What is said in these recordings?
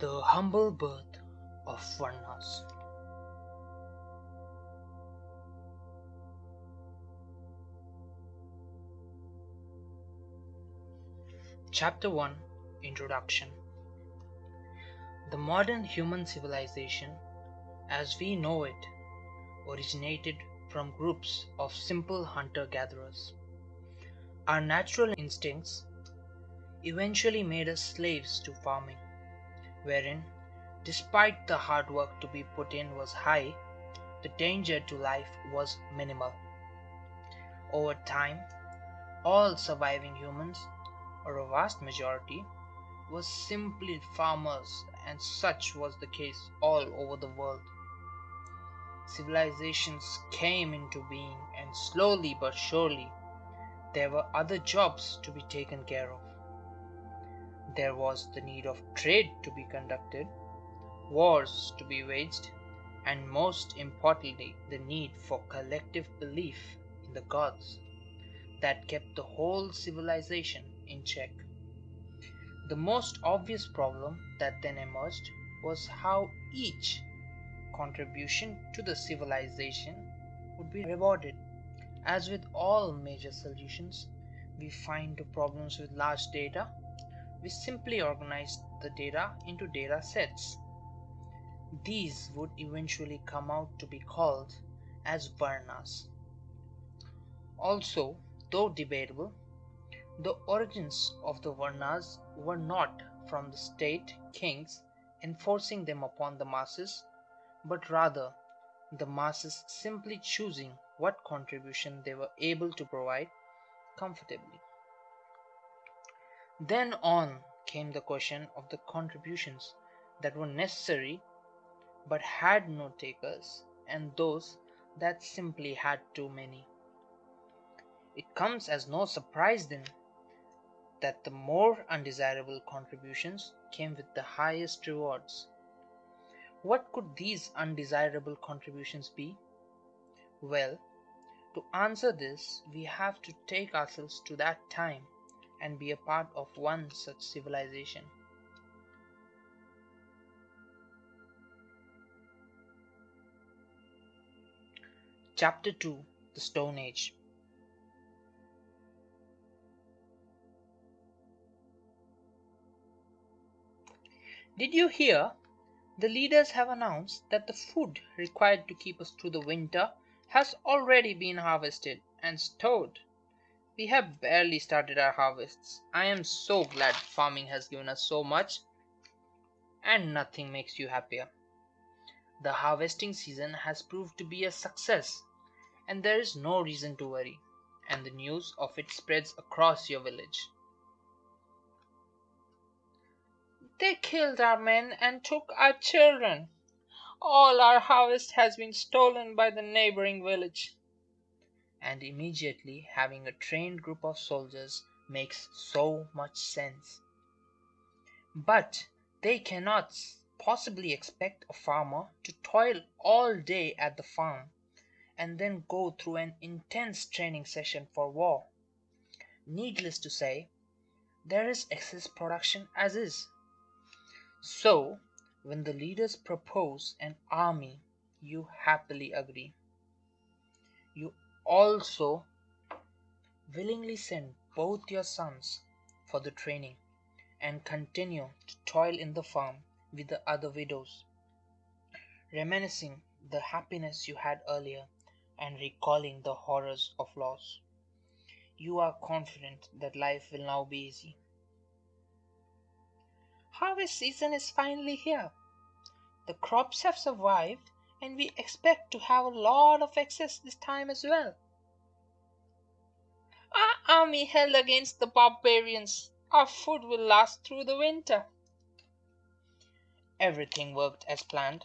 The Humble Birth of Varnas. Chapter 1 Introduction. The modern human civilization, as we know it, originated from groups of simple hunter gatherers. Our natural instincts eventually made us slaves to farming, wherein, despite the hard work to be put in was high, the danger to life was minimal. Over time, all surviving humans, or a vast majority, were simply farmers, and such was the case all over the world. Civilizations came into being, and slowly but surely there were other jobs to be taken care of. There was the need of trade to be conducted, wars to be waged, and most importantly, the need for collective belief in the gods that kept the whole civilization in check. The most obvious problem that then emerged was how each contribution to the civilization would be rewarded. As with all major solutions we find problems with large data, we simply organized the data into data sets. These would eventually come out to be called as Varnas. Also, though debatable, the origins of the Varnas were not from the state kings enforcing them upon the masses, but rather the masses simply choosing what contribution they were able to provide comfortably. Then on came the question of the contributions that were necessary but had no takers, and those that simply had too many. It comes as no surprise then that the more undesirable contributions came with the highest rewards. What could these undesirable contributions be? Well, to answer this, we have to take ourselves to that time and be a part of one such civilization. Chapter 2 The Stone Age Did you hear? The leaders have announced that the food required to keep us through the winter has already been harvested and stored. We have barely started our harvests. I am so glad farming has given us so much. And nothing makes you happier. The harvesting season has proved to be a success, and there is no reason to worry, and the news of it spreads across your village. They killed our men and took our children. All our harvest has been stolen by the neighboring village. And immediately having a trained group of soldiers makes so much sense. But they cannot possibly expect a farmer to toil all day at the farm and then go through an intense training session for war. Needless to say, there is excess production as is. So, when the leaders propose an army, you happily agree. Also willingly send both your sons for the training and continue to toil in the farm with the other widows, reminiscing the happiness you had earlier and recalling the horrors of loss. You are confident that life will now be easy. Harvest season is finally here. The crops have survived, and we expect to have a lot of excess this time as well. Our army held against the barbarians. Our food will last through the winter. Everything worked as planned,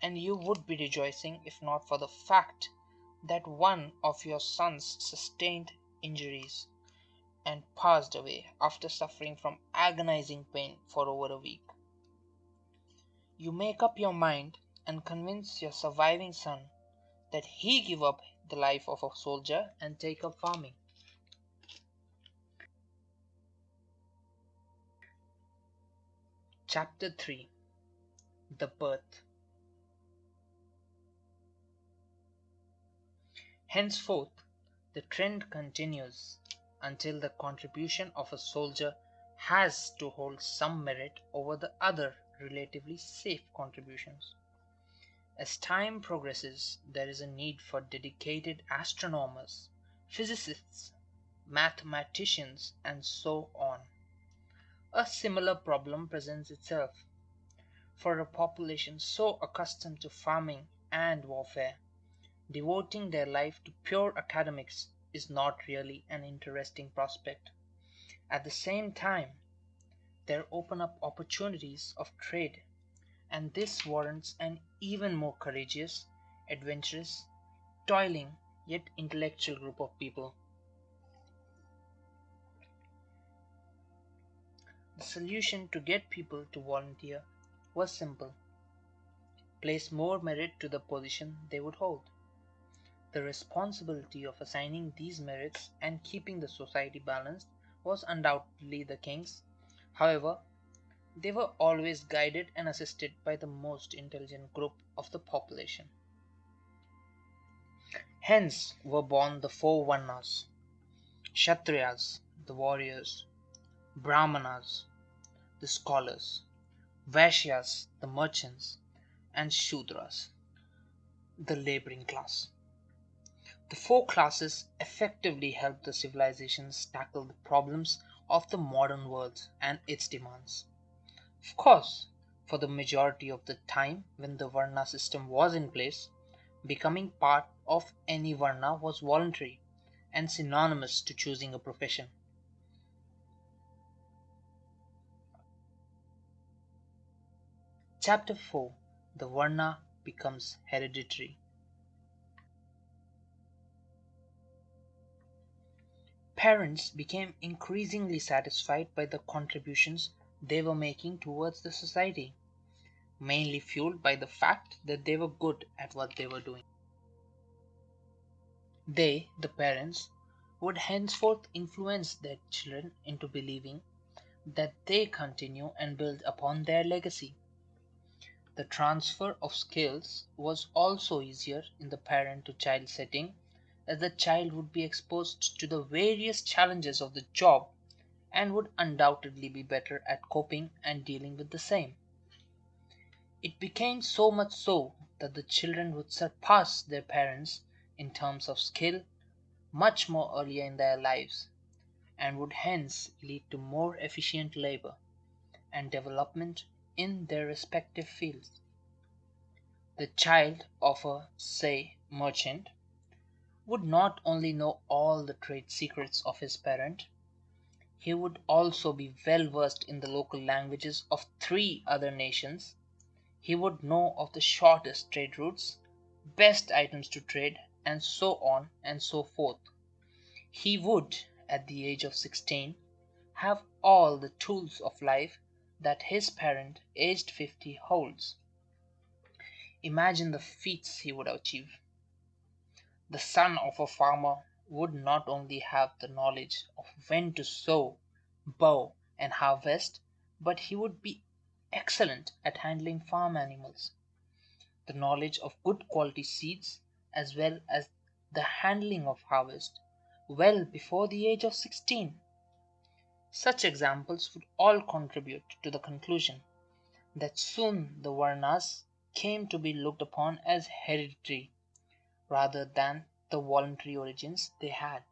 and you would be rejoicing if not for the fact that one of your sons sustained injuries and passed away after suffering from agonizing pain for over a week. You make up your mind and convince your surviving son that he give up the life of a soldier and take up farming. Chapter 3 the birth. Henceforth the trend continues until the contribution of a soldier has to hold some merit over the other relatively safe contributions. As time progresses there is a need for dedicated astronomers, physicists, mathematicians, and so on. A similar problem presents itself. For a population so accustomed to farming and warfare, devoting their life to pure academics is not really an interesting prospect. At the same time, there open up opportunities of trade, and this warrants an even more courageous, adventurous, toiling, yet intellectual group of people. The solution to get people to volunteer was simple place more merit to the position they would hold. The responsibility of assigning these merits and keeping the society balanced was undoubtedly the king's. However, they were always guided and assisted by the most intelligent group of the population. Hence were born the four Varnas Kshatriyas, the warriors, Brahmanas, the scholars, Vaishyas, the merchants, and Shudras, the laboring class. The four classes effectively helped the civilizations tackle the problems of the modern world and its demands. Of course, for the majority of the time when the Varna system was in place, becoming part of any Varna was voluntary and synonymous to choosing a profession. Chapter 4 The Varna becomes hereditary. Parents became increasingly satisfied by the contributions they were making towards the society, mainly fueled by the fact that they were good at what they were doing. They, the parents, would henceforth influence their children into believing that they continue and build upon their legacy. The transfer of skills was also easier in the parent to child setting as the child would be exposed to the various challenges of the job and would undoubtedly be better at coping and dealing with the same. It became so much so that the children would surpass their parents in terms of skill much more earlier in their lives, and would hence lead to more efficient labor and development in their respective fields. The child of a, say, merchant would not only know all the trade secrets of his parent, he would also be well versed in the local languages of three other nations, he would know of the shortest trade routes, best items to trade, and so on and so forth. He would, at the age of sixteen, have all the tools of life that his parent, aged fifty, holds. Imagine the feats he would achieve. The son of a farmer would not only have the knowledge of when to sow, bow, and harvest, but he would be excellent at handling farm animals. The knowledge of good quality seeds, as well as the handling of harvest, well before the age of sixteen. Such examples would all contribute to the conclusion that soon the Varnas came to be looked upon as hereditary rather than the voluntary origins they had.